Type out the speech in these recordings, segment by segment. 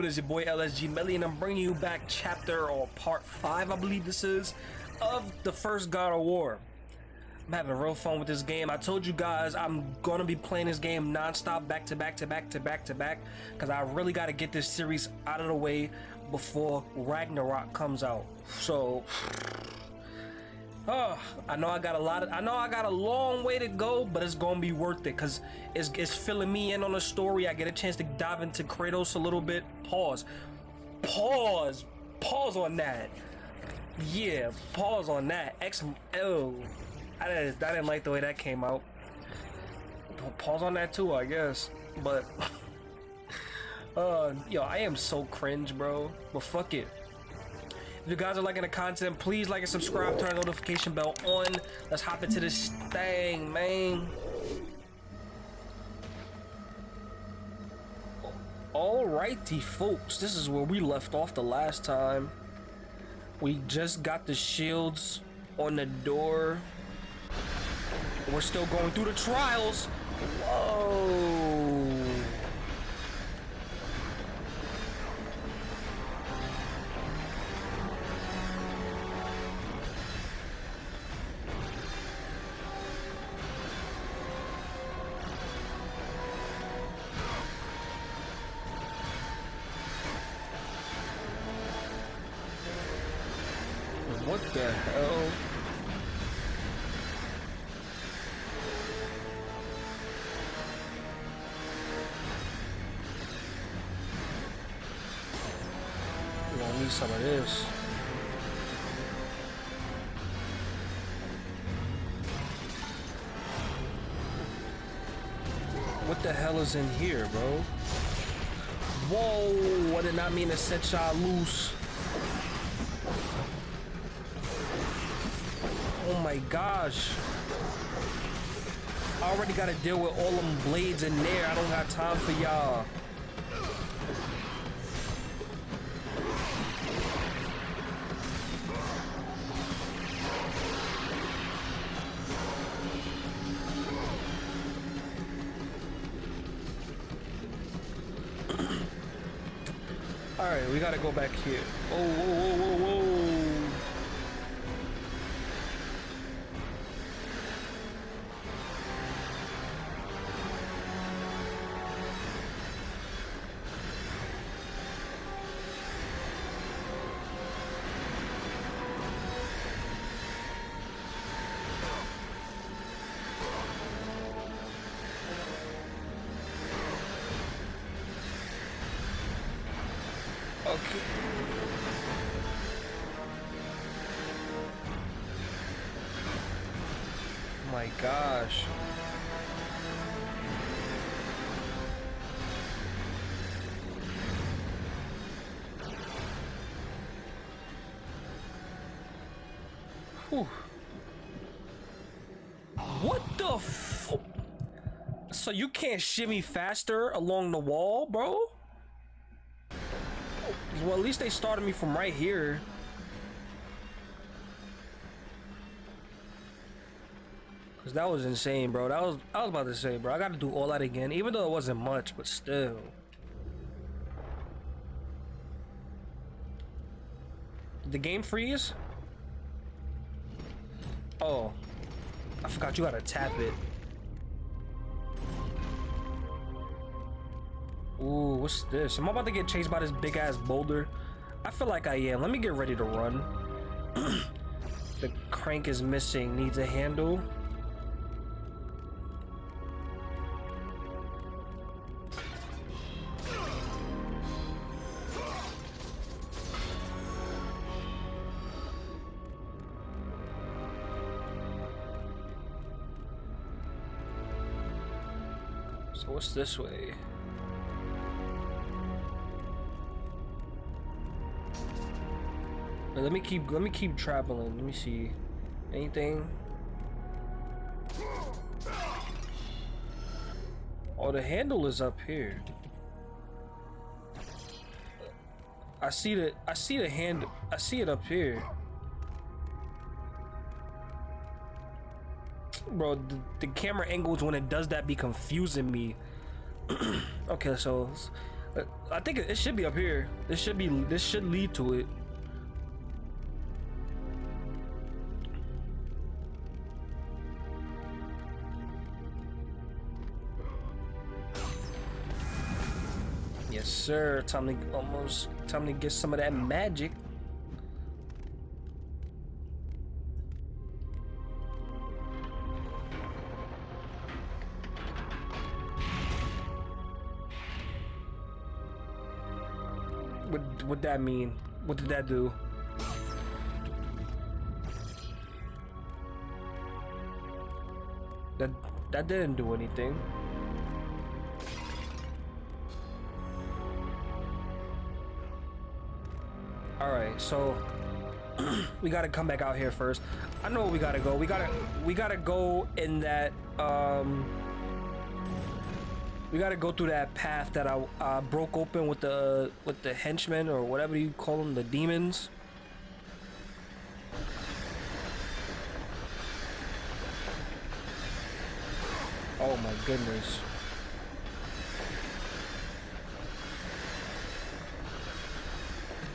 good, YouTube? It is your boy LSG Melly, and I'm bringing you back chapter or part 5, I believe this is, of the first God of War. I'm having real fun with this game. I told you guys I'm gonna be playing this game non-stop, back to back to back to back to back, because I really got to get this series out of the way before Ragnarok comes out. So, Oh, I know I got a lot of I know I got a long way to go, but it's gonna be worth it because it's, it's filling me in on the story. I get a chance to dive into Kratos a little bit. Pause. Pause. Pause on that. Yeah, pause on that. X oh. I didn't I didn't like the way that came out. Pause on that too, I guess. But uh yo, I am so cringe, bro. But fuck it. If you guys are liking the content, please like and subscribe, turn the notification bell on. Let's hop into this thing, man. Alrighty, folks. This is where we left off the last time. We just got the shields on the door. We're still going through the trials. Whoa. The hell? This. What the hell is in here, bro? Whoa! I did not mean to set y'all loose. My gosh. I already gotta deal with all them blades in there. I don't got time for y'all. Alright, we gotta go back here. Whew. What the So you can't shimmy faster along the wall, bro? Well, at least they started me from right here. Cause that was insane, bro. That was I was about to say, bro. I got to do all that again, even though it wasn't much, but still. The game freeze? Oh, I forgot you gotta tap it. Ooh, what's this? Am I about to get chased by this big ass boulder? I feel like I am. Let me get ready to run. the crank is missing. Needs a handle. This way? Let me keep let me keep traveling. Let me see. Anything? Oh, the handle is up here. I see the I see the hand I see it up here. Bro, the, the camera angles when it does that be confusing me. okay, so Uh, I think it, it should be up here. This should be. This should lead to it. Yes, sir. Time to almost time to get some of that magic. That mean? What did that do? That that didn't do anything. All right, so we gotta come back out here first. I know we gotta go. We gotta we gotta go in that um. We gotta go through that path that I uh, broke open with the with the henchmen or whatever you call them, the demons. Oh my goodness.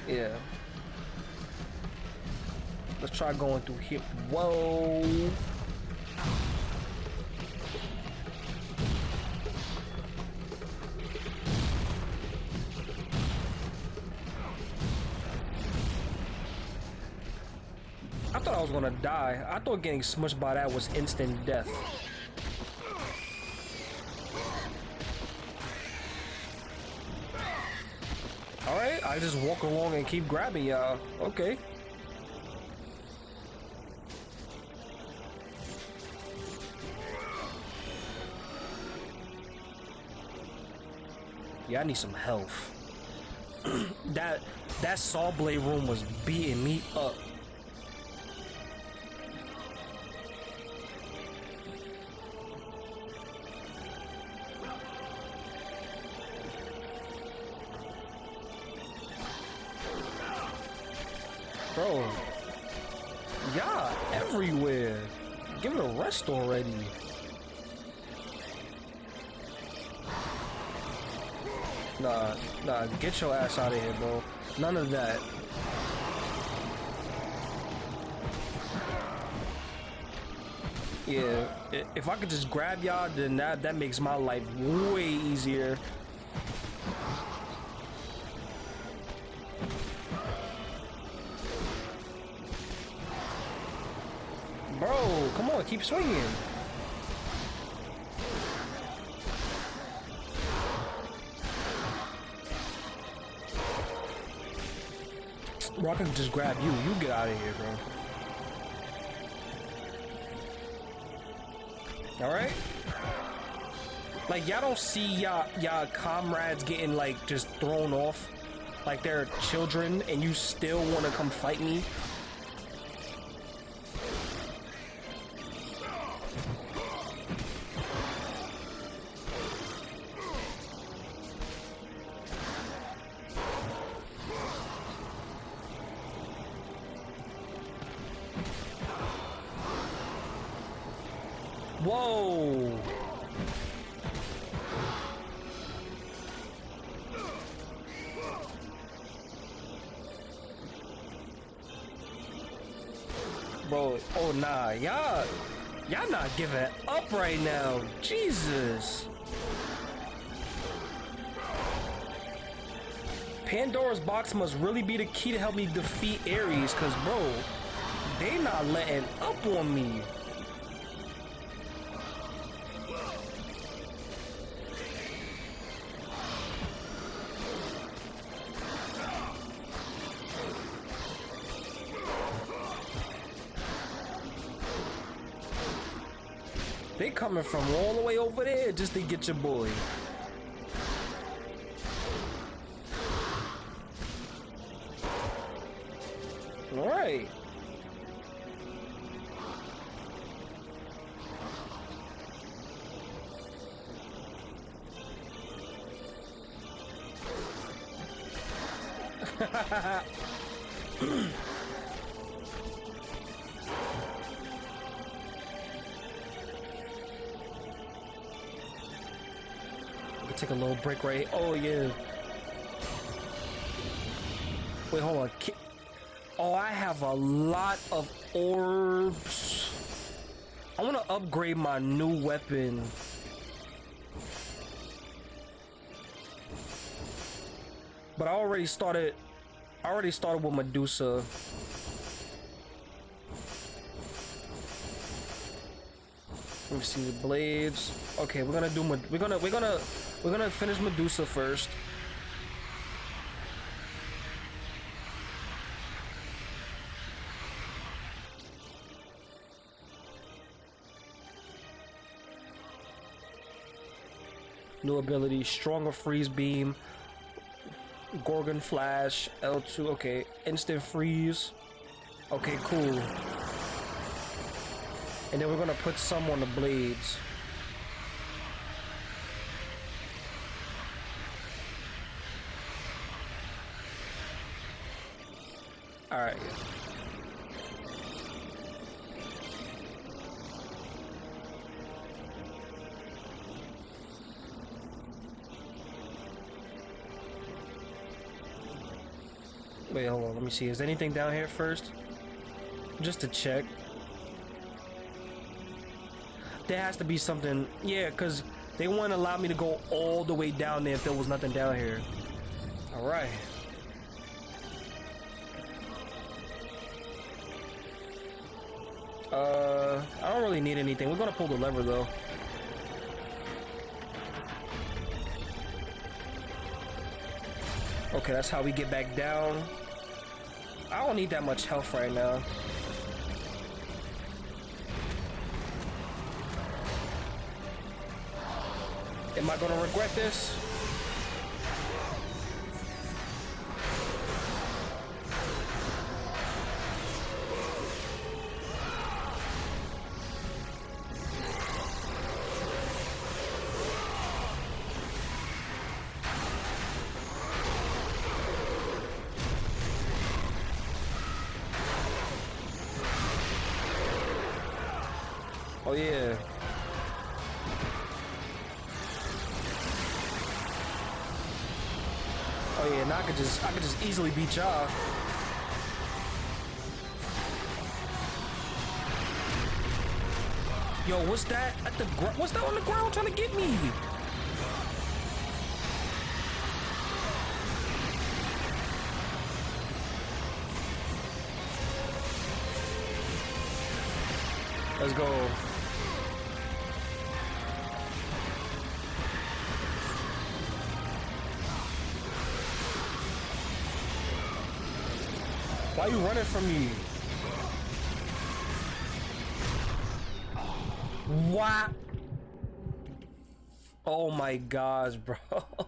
Yeah. Let's try going through here. Whoa. Die. I thought getting smushed by that was instant death. Alright, I just walk along and keep grabbing y'all. Okay. Yeah, I need some health. that that saw blade room was beating me up. Bro, yeah, everywhere. Give it a rest already. Nah, nah, get your ass out of here, bro. None of that. Yeah, if I could just grab y'all, then that, that makes my life way easier. Keep swinging. Can just grab you. You get out of here, bro. Alright? Like, y'all don't see y'all y'all comrades getting, like, just thrown off like they're children and you still want to come fight me? Whoa! Bro, oh nah, y'all, y'all not giving up right now. Jesus. Pandora's box must really be the key to help me defeat Ares, cause bro, they not letting up on me. Coming from all the way over there just to get your boy. Break right. Oh yeah, Wait, hold on. Oh, I have a lot of orbs. I want to upgrade my new weapon. But I already started I already started with Medusa. Let me see the blades. Okay, we're gonna do we're gonna we're gonna we're gonna finish Medusa first. New ability, stronger freeze beam, Gorgon flash, L2, okay, instant freeze. Okay, cool. And then we're gonna put some on the blades. See. Is anything down here first? Just to check. There has to be something. Yeah, because they wouldn't allow me to go all the way down there if there was nothing down here. Alright. Uh, I don't really need anything. We're gonna pull the lever though. Okay, that's how we get back down. I don't need that much health right now. Am I gonna regret this? Easily beat y'all. Yo, what's that at the What's that on the ground trying to get me? Let's go. Why are you running from me? What? Oh my gosh, bro.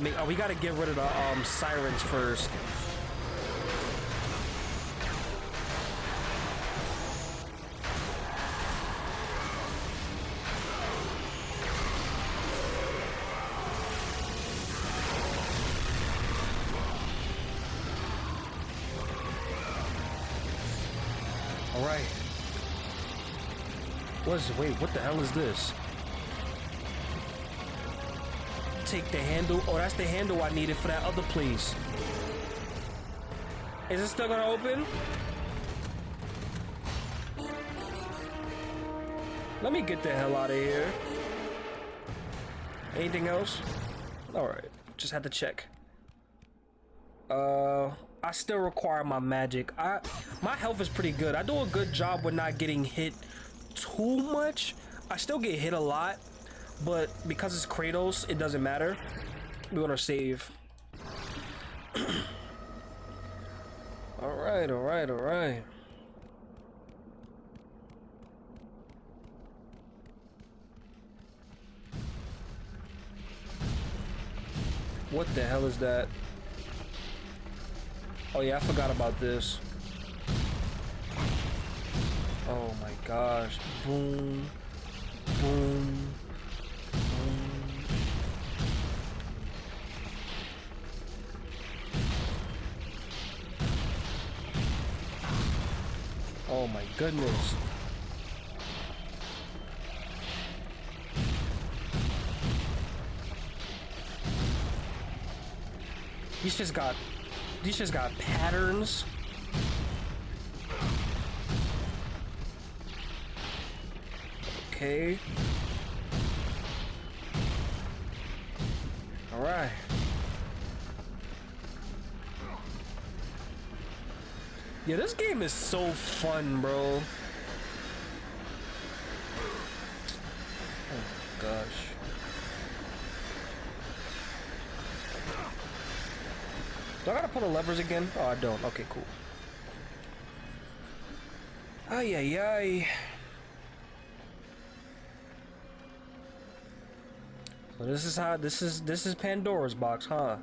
We gotta make. Oh, we gotta get rid of the um, sirens first. All right. What's wait? What the hell is this? Take the handle. Oh, that's the handle I needed for that other place. Is it still gonna open? Let me get the hell out of here. Anything else? Alright, just had to check. Uh, I still require my magic. I My health is pretty good. I do a good job with not getting hit too much. I still get hit a lot, but because it's Kratos, it doesn't matter. We're gonna save. alright, alright, alright. What the hell is that? Oh yeah, I forgot about this. Oh my gosh. Boom. Boom. Oh my goodness. These just got these just got patterns. Okay. All right. Yeah, this game is so fun, bro. Oh gosh. Do I gotta pull the levers again? Oh, I don't. Okay, cool. Ay, ay, ay. So this is how this is this is Pandora's box, huh?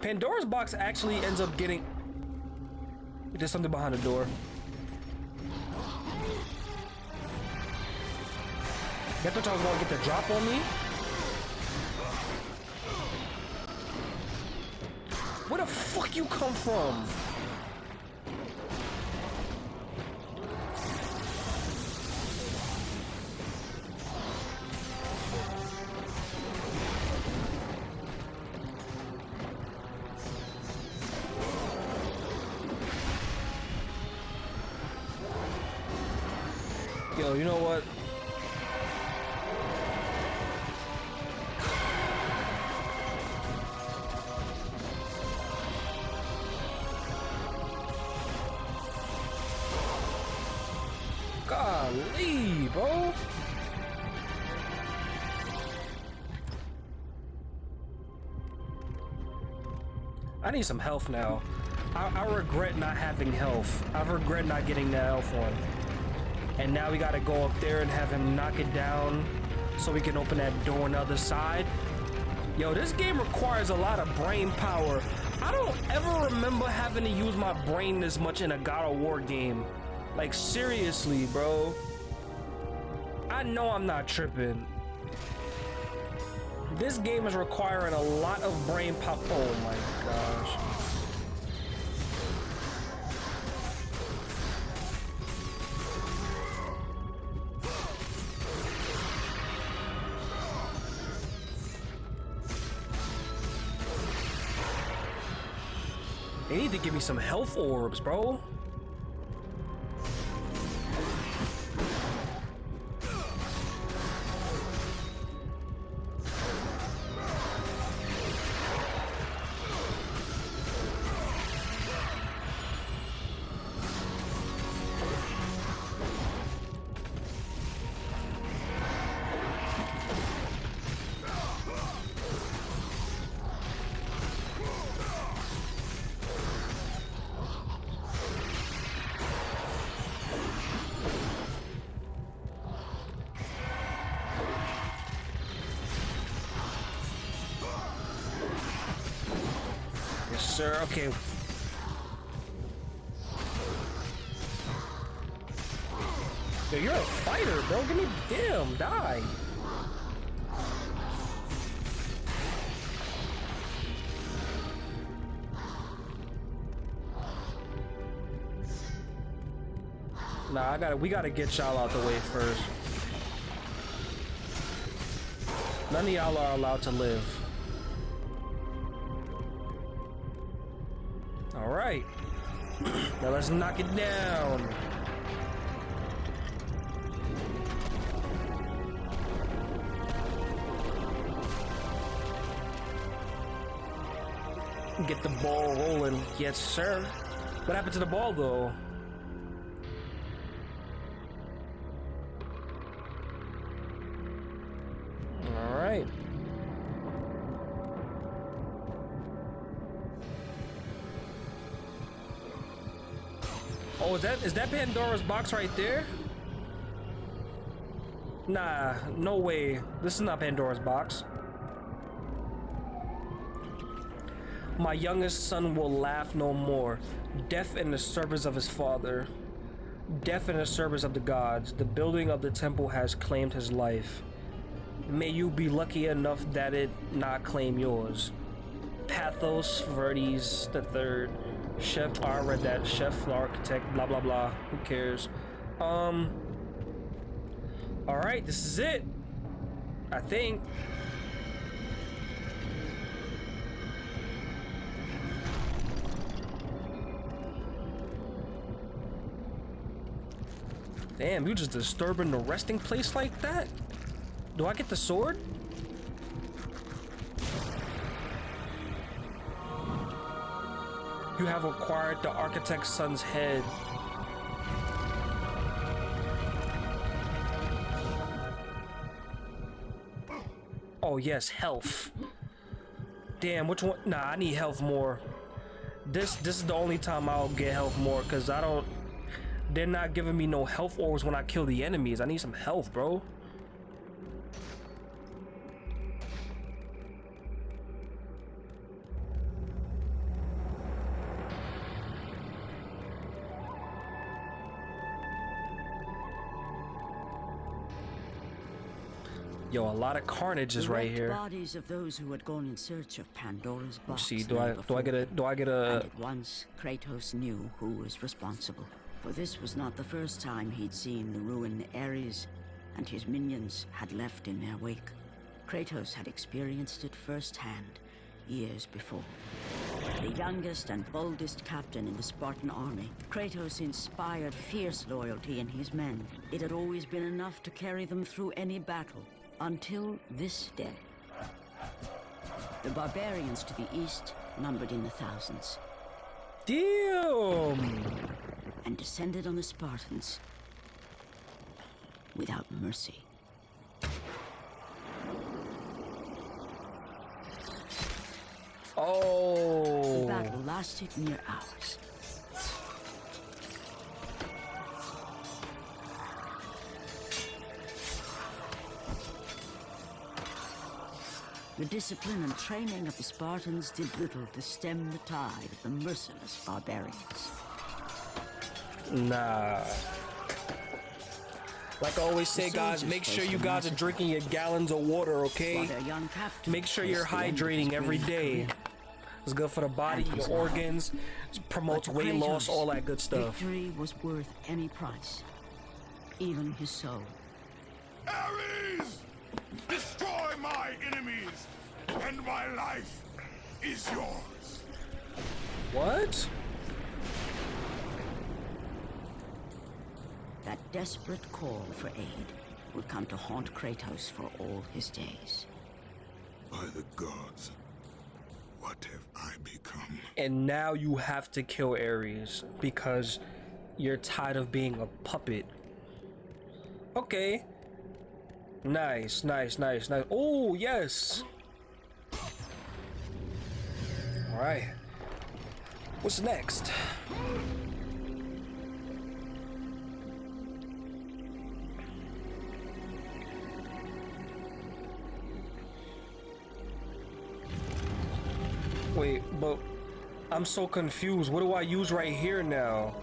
Pandora's box actually ends up getting there's something behind the door. I thought y'all was gonna get the drop on me. Where the fuck you come from? Need some health now. I, I regret not having health. I regret not getting that health one. And now we gotta go up there and have him knock it down so we can open that door on the other side. Yo, this game requires a lot of brain power. I don't ever remember having to use my brain this much in a God of War game. Like, seriously, bro. I know I'm not tripping. This game is requiring a lot of brain power. Oh my gosh. They need to give me some health orbs, bro. Okay. Yo, you're a fighter, bro. Give me damn die. Nah, I gotta we gotta get y'all out the way first. None of y'all are allowed to live. All right. now let's knock it down. Get the ball rolling. Yes, sir. What happened to the ball, though? Is that is that Pandora's box right there? Nah, no way. This is not Pandora's box. My youngest son will laugh no more. Death in the service of his father. Death in the service of the gods. The building of the temple has claimed his life. May you be lucky enough that it not claim yours. Pathos Verdes the third. Chef, I read that. Chef, architect, blah, blah, blah. Who cares? Um, all right, this is it. I think. Damn, you just disturbing the resting place like that? Do I get the sword? You have acquired the architect's son's head. Oh yes, health. Damn, which one? Nah, I need health more. This this is the only time I'll get health more because I don't they're not giving me no health orbs when I kill the enemies. I need some health, bro. Yo, a lot of carnage is right here. Bodies of those who had gone in search of Pandora's box. See, do I do I get a do I get a? And at once, Kratos knew who was responsible. For this was not the first time he'd seen the ruin Ares and his minions had left in their wake. Kratos had experienced it firsthand, years before. The youngest and boldest captain in the Spartan army, Kratos inspired fierce loyalty in his men. It had always been enough to carry them through any battle, until this day. The barbarians to the east numbered in the thousands. Damn! and descended on the Spartans without mercy. Oh. The battle lasted near hours. The discipline and training of the Spartans did little to stem the tide of the merciless barbarians. Nah. Like I always say, guys, make sure you guys are drinking your gallons of water, okay? Make sure you're hydrating every day. It's good for the body, your organs, promotes weight loss, all that good stuff. Victory was worth any price, even his soul. Ares! Destroy my enemies, and my life is yours. What? That desperate call for aid would come to haunt Kratos for all his days. By the gods, what have I become? And now you have to kill Ares because you're tired of being a puppet. Okay. Nice, nice, nice, nice. Oh, yes. All right. What's next? Wait, but I'm so confused. What do I use right here now?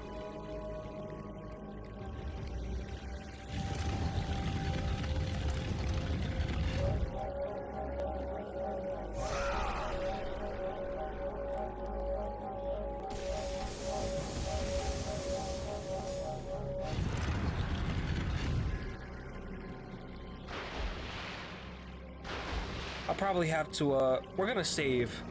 Probably have to, uh, we're gonna save.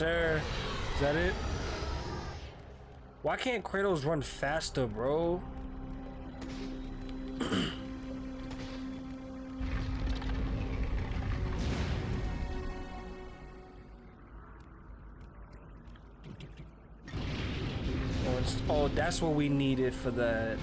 Sir. Is that it? Why can't Kratos run faster, bro? oh, oh, that's what we needed for that.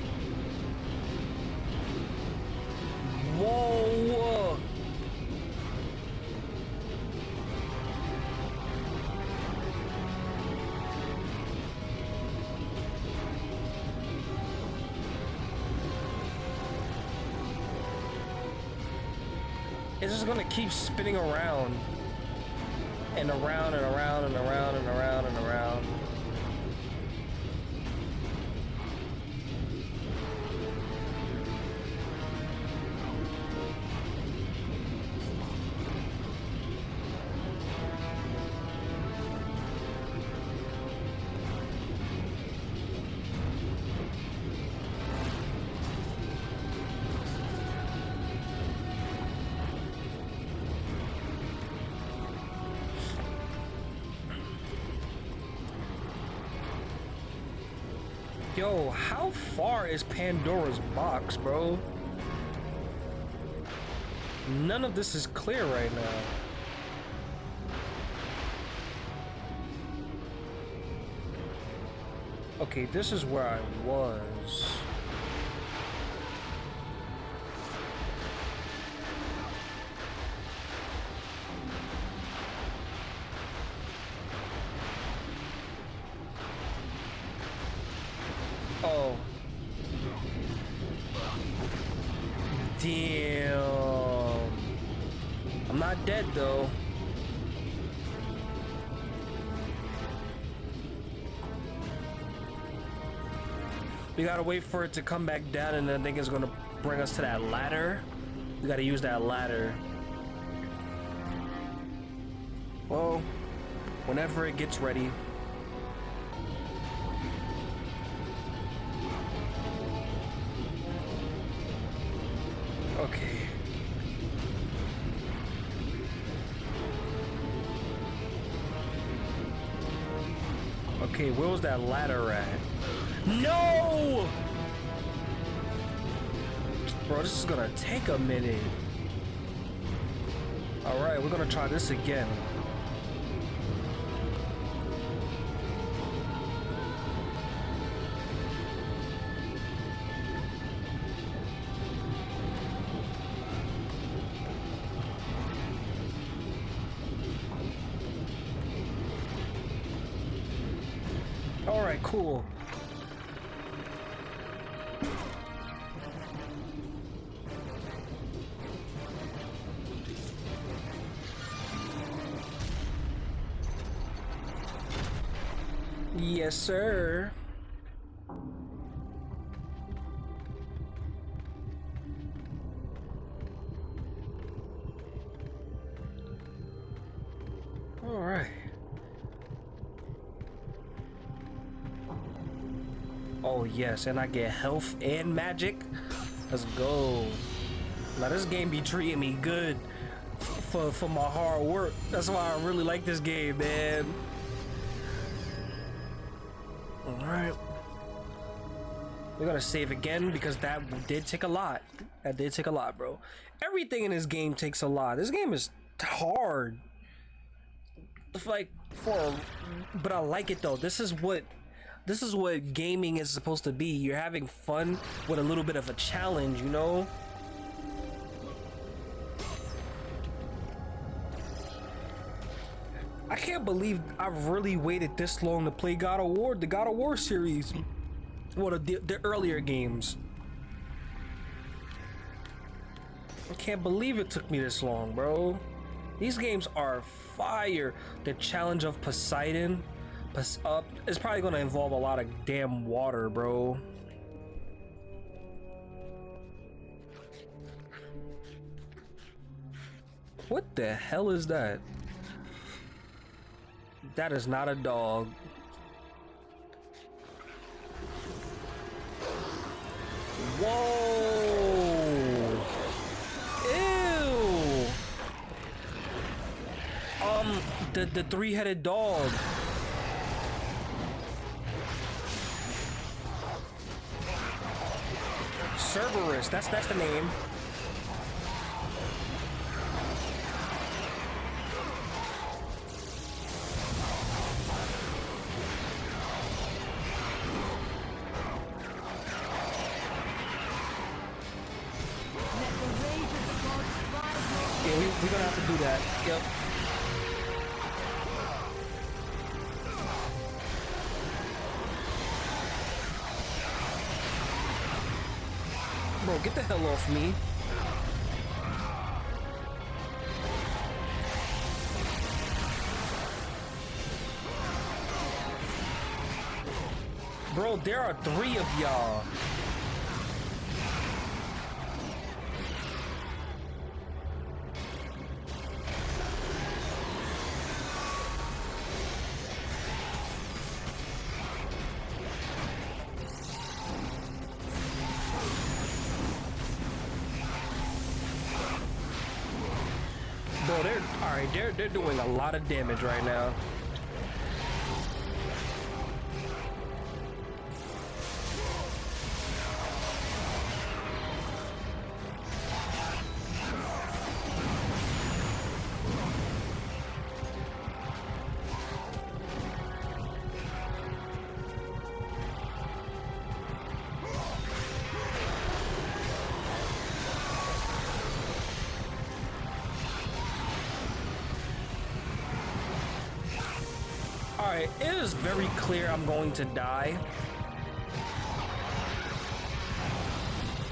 Yo, how far is Pandora's box, bro? None of this is clear right now. Okay, this is where I was. Gotta wait for it to come back down and I think it's gonna bring us to that ladder. We gotta use that ladder. Well, whenever it gets ready. Okay. Okay, where was that ladder at? This is gonna take a minute. Alright, we're gonna try this again. Alright, cool. Sir. All right. Oh yes, and I get health and magic. Let's go. Now this game be treating me good for for my hard work. That's why I really like this game, man. We're gonna save again because that did take a lot. That did take a lot, bro. Everything in this game takes a lot. This game is hard. Like for, but I like it though. This is what, this is what gaming is supposed to be. You're having fun with a little bit of a challenge, you know. I can't believe I've really waited this long to play God of War, the God of War series. Well, the, the earlier games. I can't believe it took me this long, bro. These games are fire. The challenge of Poseidon Pos- uh, it's probably gonna involve a lot of damn water, bro. What the hell is that? That is not a dog. Whoa! Ew! Um, the, the three-headed dog. Cerberus, that's that's the name. Me. Bro, there are three of y'all. They're doing a lot of damage right now. Is very clear I'm going to die.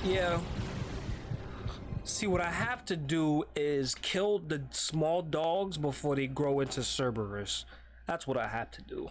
Yeah. See, what I have to do is kill the small dogs before they grow into Cerberus. That's what I have to do.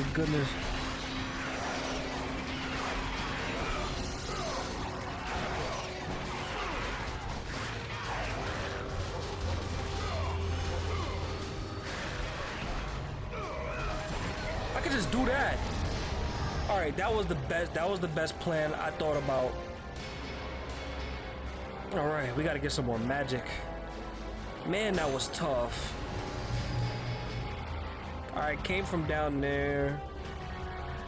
My goodness. I could just do that. All right, that was the best. That was the best plan I thought about. All right, we got to get some more magic. Man, that was tough. All right, came from down there.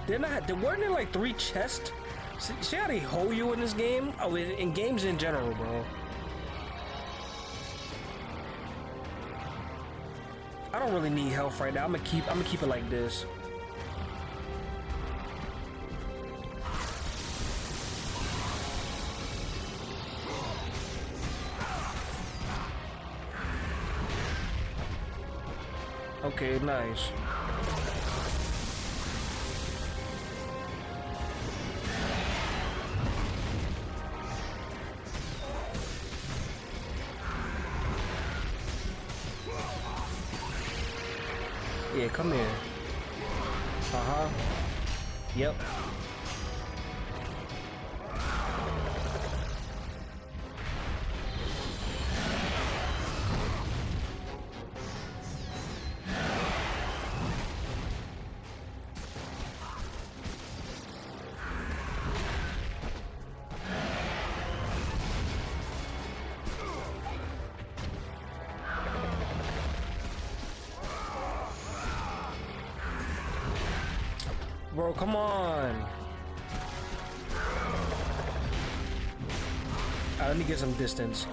Didn't I? Weren't there like three chests? See, see how they hold you in this game? Oh, in, in games in general, bro. I don't really need health right now. I'm gonna keep. I'm gonna keep it like this. Okay, nice. Bro, come on. Right, let me get some distance.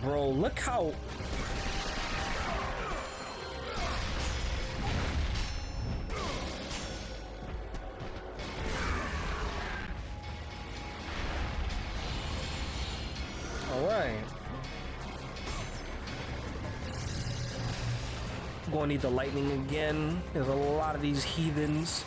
Bro, look how need the lightning again. There's a lot of these heathens.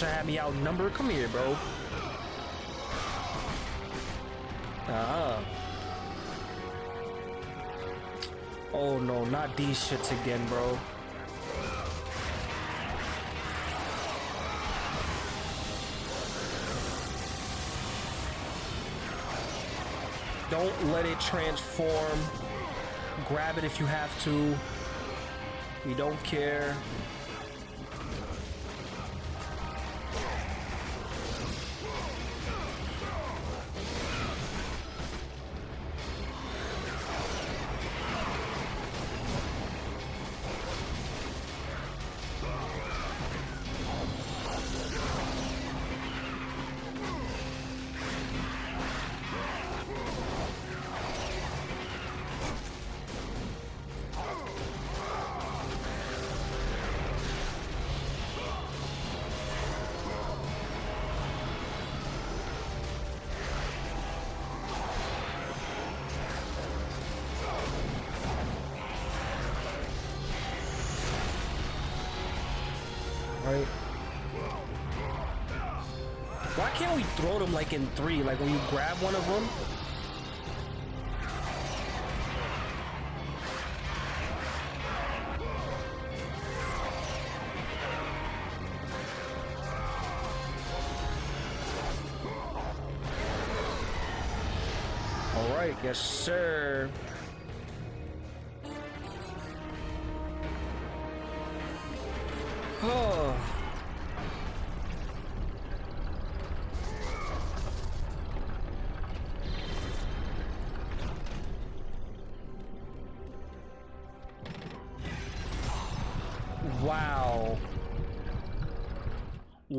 Thought you had me outnumbered. Come here, bro. Ah. Oh no, not these shits again, bro. Don't let it transform. Grab it if you have to. We don't care. Throw them like in three? Like when you grab one of them? All right, yes, sir.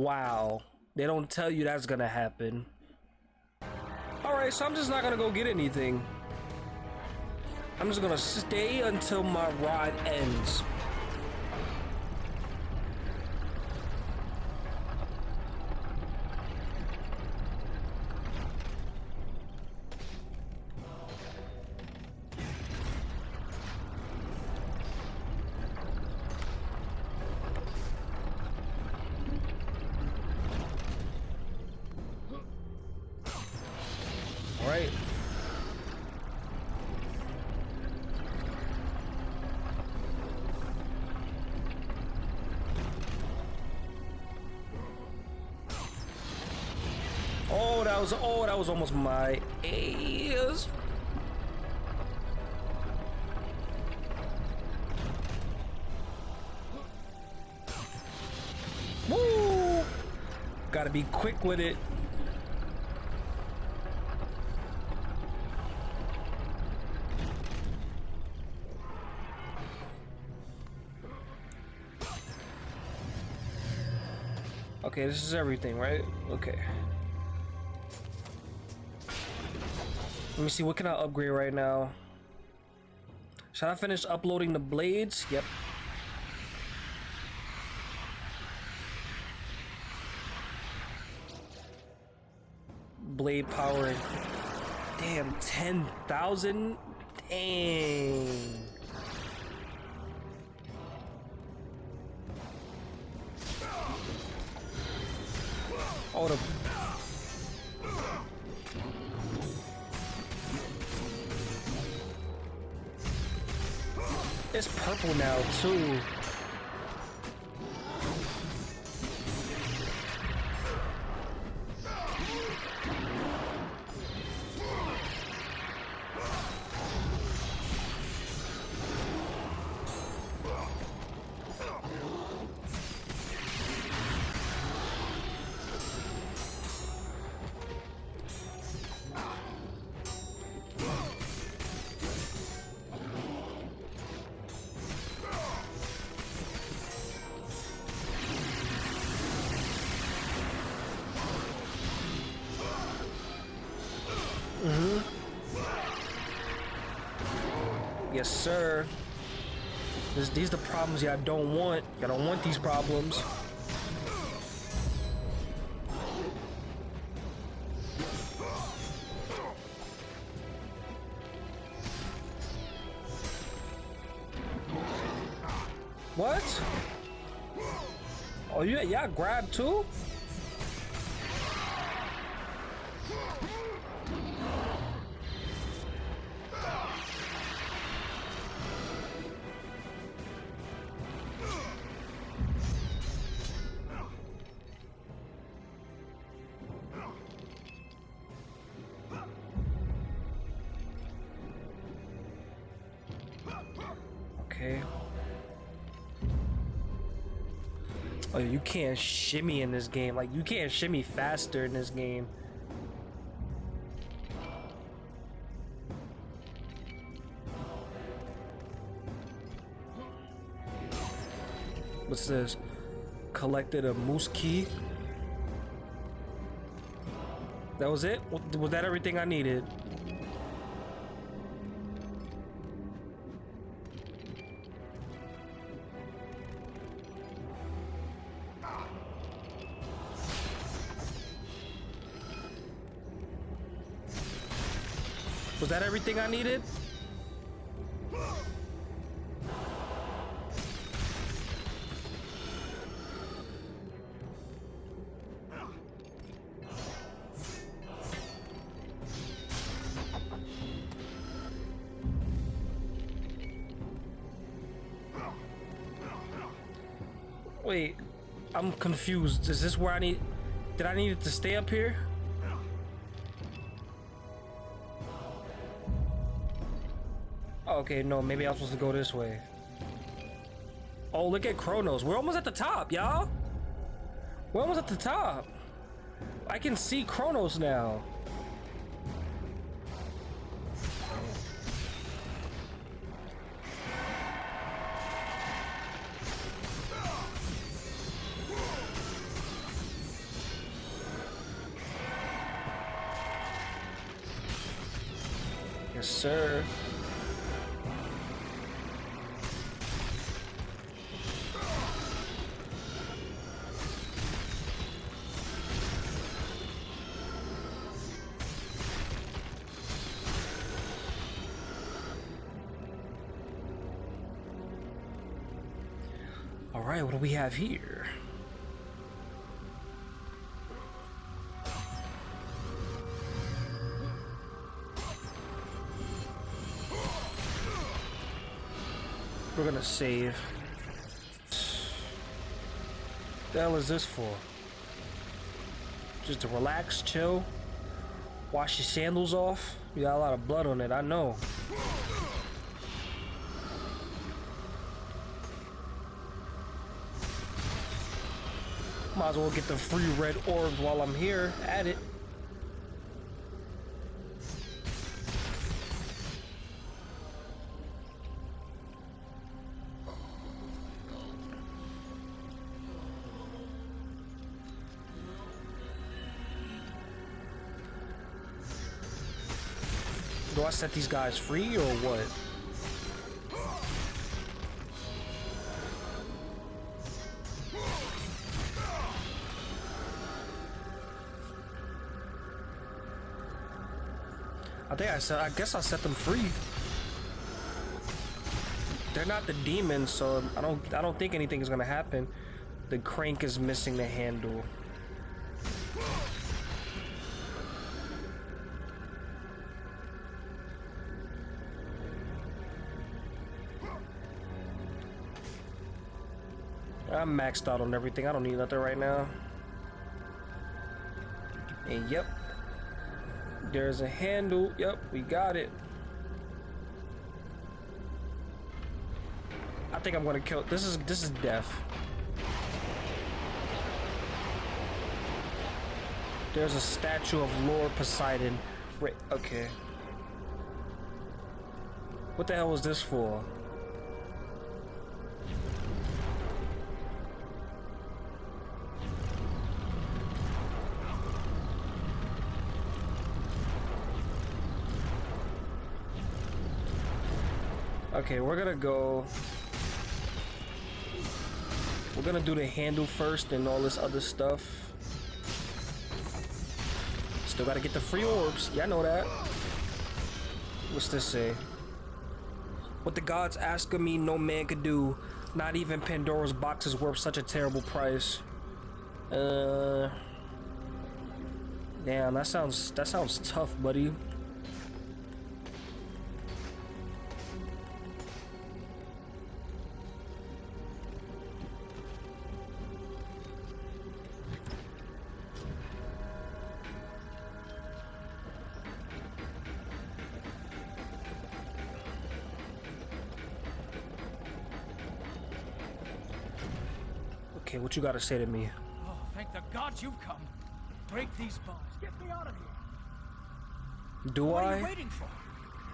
Wow. They don't tell you that's gonna happen. Alright, so I'm just not gonna go get anything. I'm just gonna stay until my ride ends. Was oh, that was almost my ass. Woo! Gotta be quick with it. Okay, this is everything, right? Okay. Let me see, what can I upgrade right now? Should I finish uploading the blades? Yep. Blade power. Damn, 10,000? Dang. Oh, the... isso Yes, sir. This, these the problems y'all don't want. Y'all don't want these problems. Can't shimmy in this game. Like, you can't shimmy faster in this game. What's this? Collected a Muse Key. That was it? Was that everything I needed? That everything I needed? Wait, I'm confused. Is this where I need... Did I need it to stay up here? Okay, no, maybe I'm supposed to go this way. Oh, look at Kronos. We're almost at the top, y'all. We're almost at the top. I can see Kronos now. We have here? We're gonna save. The hell is this for? Just to relax, chill, wash your sandals off. You got a lot of blood on it, I know. Might as well get the free red orbs while I'm here at it. Do I set these guys free or what? Think I guess I set them free. They're not the demons, so I don't I don't think anything is gonna happen. The crank is missing the handle. I'm maxed out on everything. I don't need nothing right now. And yep. There's a handle. Yep, we got it. I think I'm gonna kill this is this is death. There's a statue of Lord Poseidon. Wait, okay. What the hell was this for? Okay, we're gonna go. We're gonna do the handle first and all this other stuff. Still gotta get the free orbs. Yeah, I know that. What's this say? What the gods ask of me, no man could do. Not even Pandora's box is worth such a terrible price. Uh. Damn, that sounds that sounds tough, buddy. Okay, what you gotta say to me? Oh, thank the gods you've come. Break these bars. Get me out of here. Do What are I? you waiting for?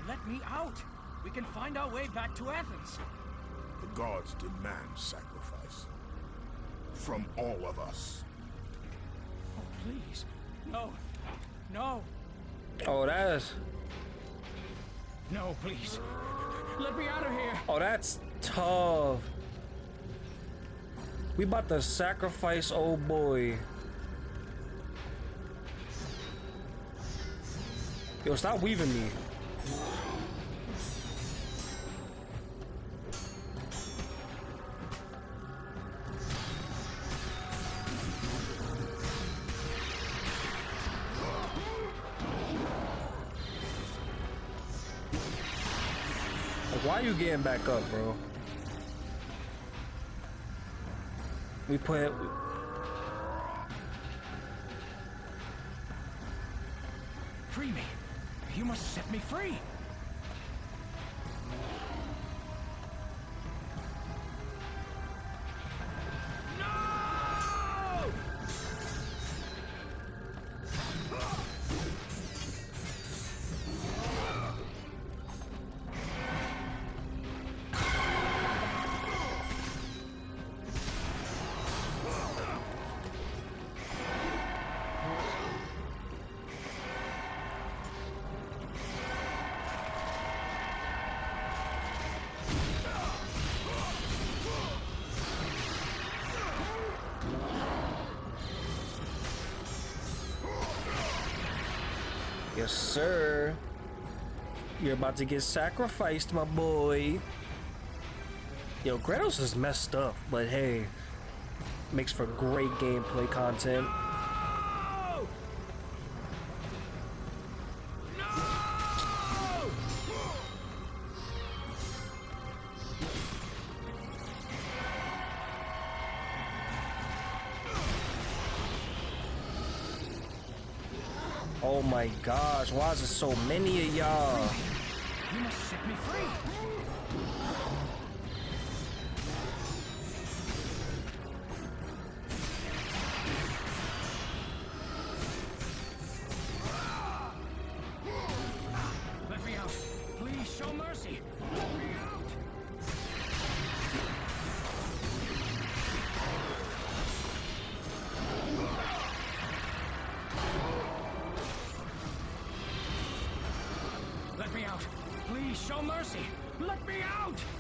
Let me out. We can find our way back to Athens. The gods demand sacrifice. From all of us. Oh, please. No. No. Oh, that's No, please. Let me out of here. oh, that's tough. We about to sacrifice old boy. Yo, stop weaving me. Why are you getting back up, bro? We put Free me. You must set me free. Sir. You're about to get sacrificed, my boy. Yo, Kratos is messed up, but hey, makes for great gameplay content. Gosh, why is there so many of y'all? You must set me free. Show mercy. Let me out.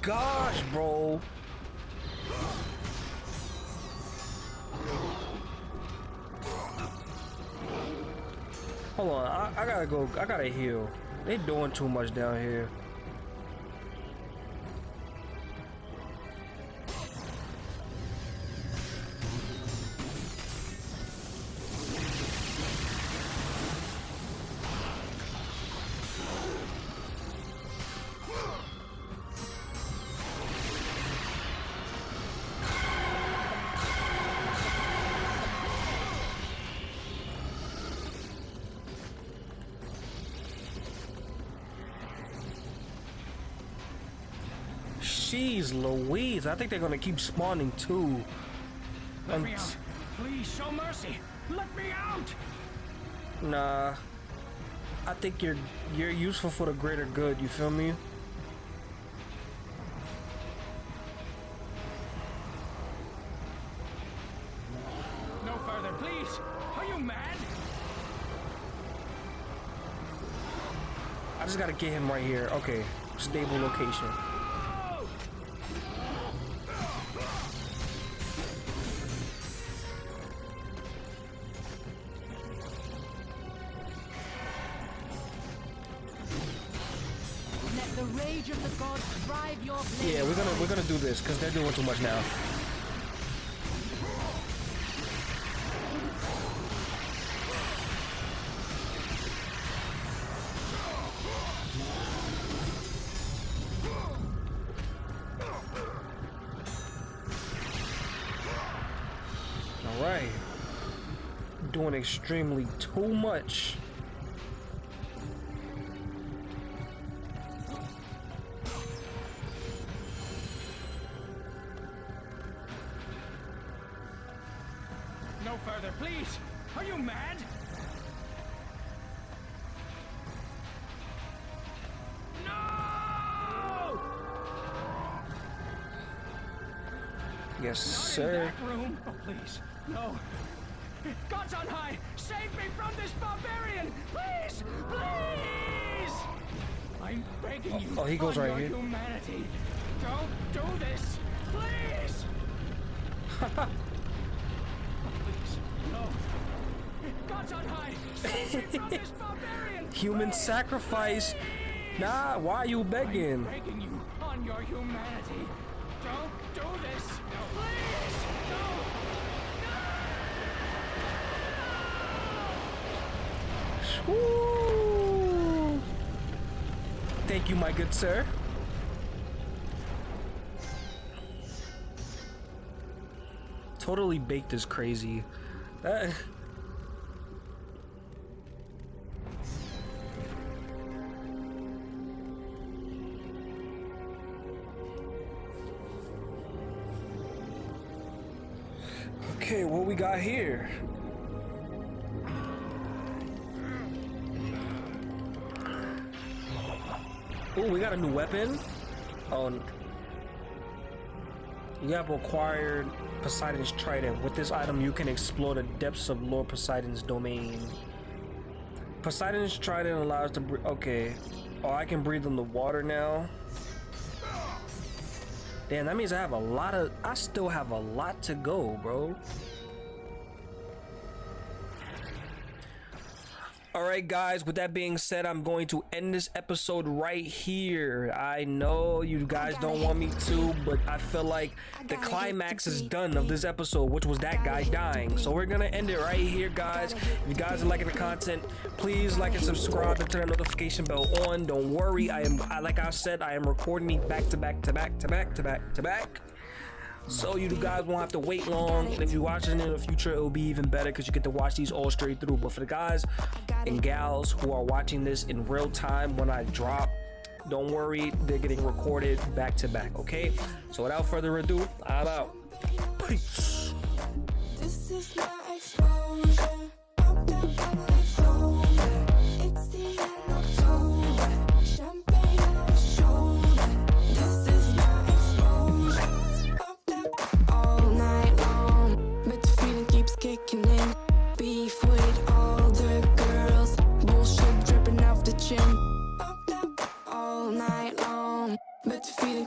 Gosh, bro. Hold on, I, I gotta go. I gotta heal. They doing too much down here. Jeez Louise, I think they're gonna keep spawning too. Let me out. Please show mercy. Let me out. Nah. I think you're you're useful for the greater good, you feel me? No further, please. Are you mad? I just gotta get him right here. Okay. Stable location. Doing too much now. All right, doing extremely too much. Sir. that room. Oh, please. No. Gods on high, save me from this barbarian! Please! Please! I'm begging you. oh, he goes right here. humanity. Don't do this! Please! oh, please. No. Gods on high, save me from this barbarian! Human Please! sacrifice. Nah, why are you begging? I'm begging you on your humanity. Don't do this. Thank you, my good sir. Totally baked is crazy. That- got here? Oh, we got a new weapon. Oh, you have acquired Poseidon's Trident. With this item, you can explore the depths of Lord Poseidon's domain. Poseidon's Trident allows to breathe. Okay. Oh, I can breathe in the water now. Damn, that means I have a lot of. I still have a lot to go, bro. Right, guys, with that being said, I'm going to end this episode right here. I know you guys don't want me to, but I feel like the climax is done of this episode, which was that guy dying. So we're going to end it right here, guys. If you guys are liking the content, please like and subscribe and turn the notification bell on. Don't worry, I am, I, like I said, I am recording these back to back to back to back to back to back. So you guys won't have to wait long. And if you're watching in the future, it'll be even better because you get to watch these all straight through. But for the guys and gals who are watching this in real time when I drop, don't worry, they're getting recorded back to back, okay? So without further ado, I'm out. Peace.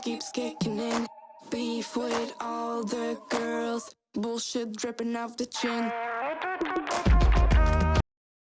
Keeps kicking in. Beef with all the girls. Bullshit dripping off the chin.